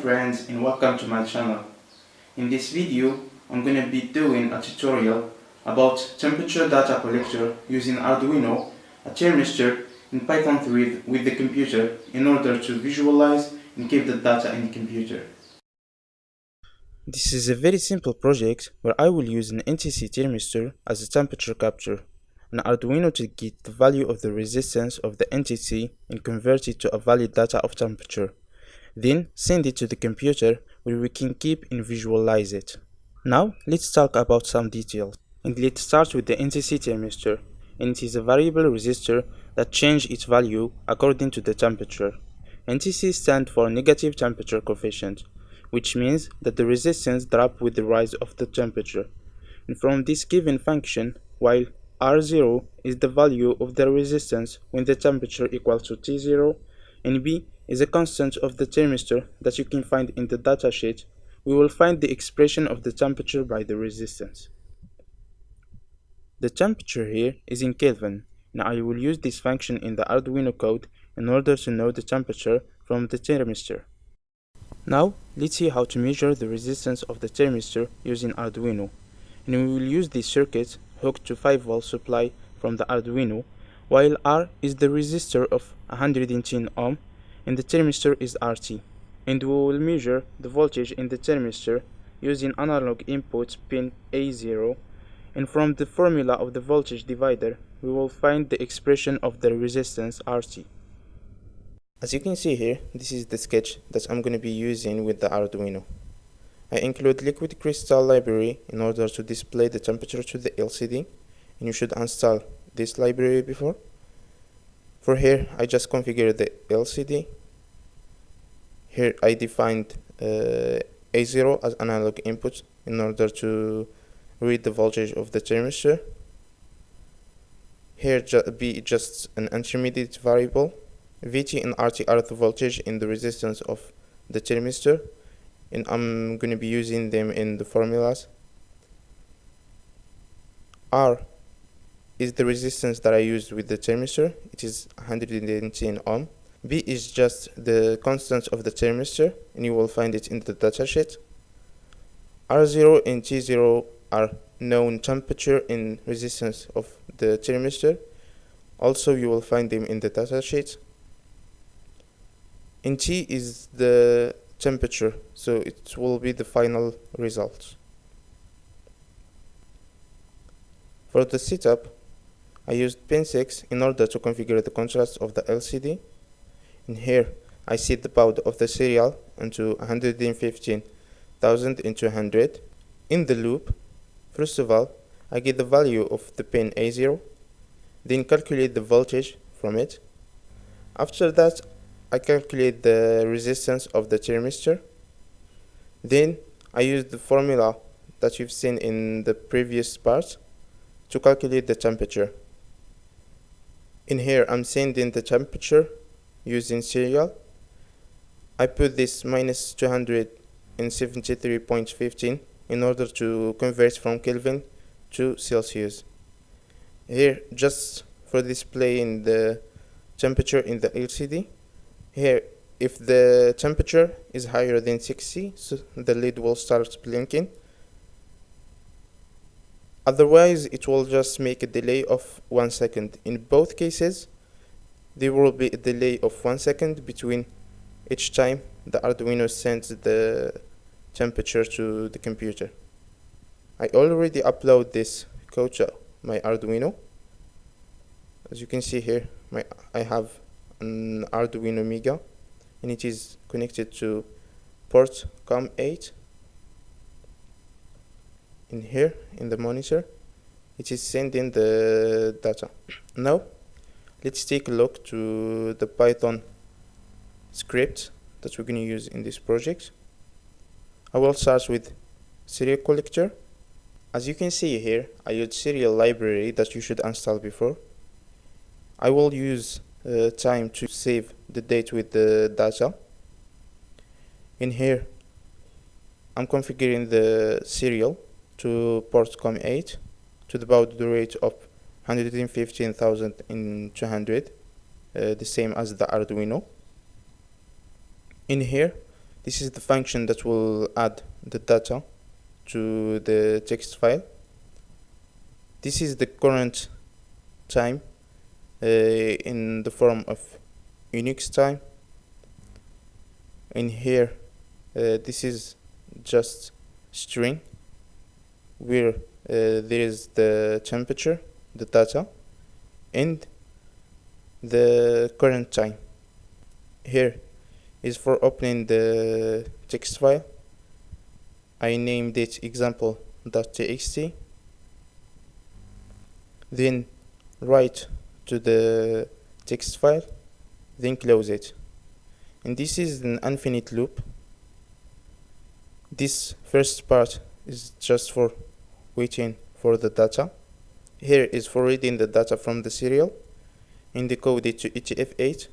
friends and welcome to my channel. In this video, I'm going to be doing a tutorial about temperature data collector using Arduino, a thermistor in Python 3 with the computer in order to visualize and keep the data in the computer. This is a very simple project where I will use an NTC thermistor as a temperature capture, an Arduino to get the value of the resistance of the NTC and convert it to a valid data of temperature. Then send it to the computer where we can keep and visualize it. Now let's talk about some details. And let's start with the NTC thermistor, and it is a variable resistor that changes its value according to the temperature. NTC stands for negative temperature coefficient, which means that the resistance drops with the rise of the temperature. And from this given function, while R0 is the value of the resistance when the temperature equals to T0, and B is a constant of the thermistor that you can find in the datasheet, we will find the expression of the temperature by the resistance. The temperature here is in Kelvin, and I will use this function in the Arduino code in order to know the temperature from the thermistor. Now, let's see how to measure the resistance of the thermistor using Arduino. And we will use this circuit hooked to 5 volt supply from the Arduino, while R is the resistor of 110 ohm and the thermistor is RT. And we will measure the voltage in the thermistor using analog input pin A0 and from the formula of the voltage divider we will find the expression of the resistance RT. As you can see here, this is the sketch that I'm going to be using with the Arduino. I include liquid crystal library in order to display the temperature to the LCD and you should install this library before. For here, I just configure the LCD. Here I defined uh, A0 as analog input in order to read the voltage of the thermistor. Here ju B just an intermediate variable Vt and Rt are the voltage and the resistance of the thermistor and I'm going to be using them in the formulas. R is the resistance that I used with the thermistor, it is 110 ohm. B is just the constant of the thermistor and you will find it in the datasheet. R0 and T0 are known temperature and resistance of the thermistor. Also you will find them in the datasheet in T is the temperature so it will be the final result for the setup I used pin 6 in order to configure the contrast of the LCD in here I set the baud of the serial into 115,200 in the loop first of all I get the value of the pin A0 then calculate the voltage from it after that I calculate the resistance of the thermistor. Then I use the formula that you've seen in the previous part to calculate the temperature. In here I'm sending the temperature using serial. I put this minus 273.15 in order to convert from Kelvin to Celsius. Here just for displaying the temperature in the LCD here if the temperature is higher than 60 so the lid will start blinking otherwise it will just make a delay of one second in both cases there will be a delay of one second between each time the Arduino sends the temperature to the computer. I already upload this code to my Arduino. As you can see here my I have an Arduino Mega and it is connected to port COM8 in here in the monitor it is sending the data. Now let's take a look to the Python script that we're going to use in this project. I will start with serial collector. As you can see here I use serial library that you should install before. I will use uh, time to save the date with the data. In here I'm configuring the serial to port COM8 to the baud rate of 115,200 uh, the same as the Arduino. In here this is the function that will add the data to the text file. This is the current time uh, in the form of Unix time. In here uh, this is just string where uh, there is the temperature the data and the current time here is for opening the text file. I named it example.txt then write to the text file then close it. And this is an infinite loop. This first part is just for waiting for the data here is for reading the data from the serial and decode it to UTF-8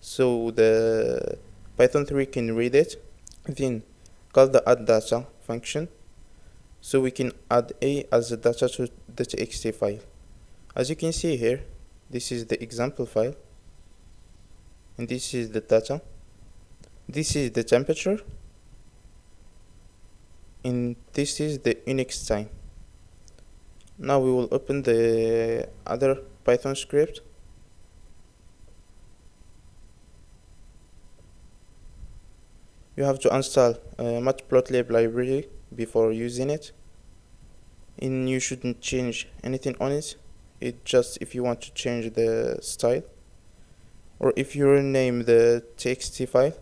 so the Python 3 can read it. Then call the add data function. So we can add a as the data to the txt file. As you can see here this is the example file. And this is the data. This is the temperature. And this is the Unix time now we will open the other Python script. You have to install matplotlib library before using it. And you shouldn't change anything on it. It just if you want to change the style or if you rename the txt file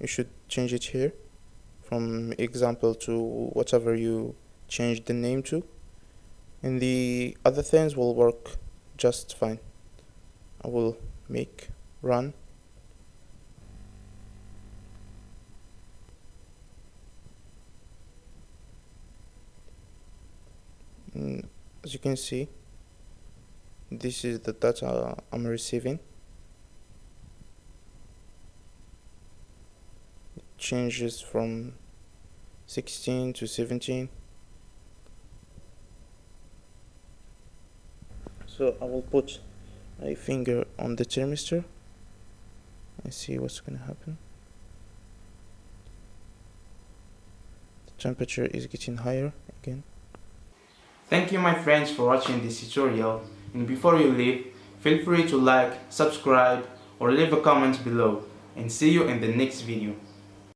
you should change it here from example to whatever you change the name to and the other things will work just fine. I will make run. And as you can see this is the data I'm receiving. It changes from 16 to 17 so I will put a finger on the thermistor. And see what's gonna happen. The temperature is getting higher again. Thank you my friends for watching this tutorial. And before you leave, feel free to like, subscribe or leave a comment below. And see you in the next video.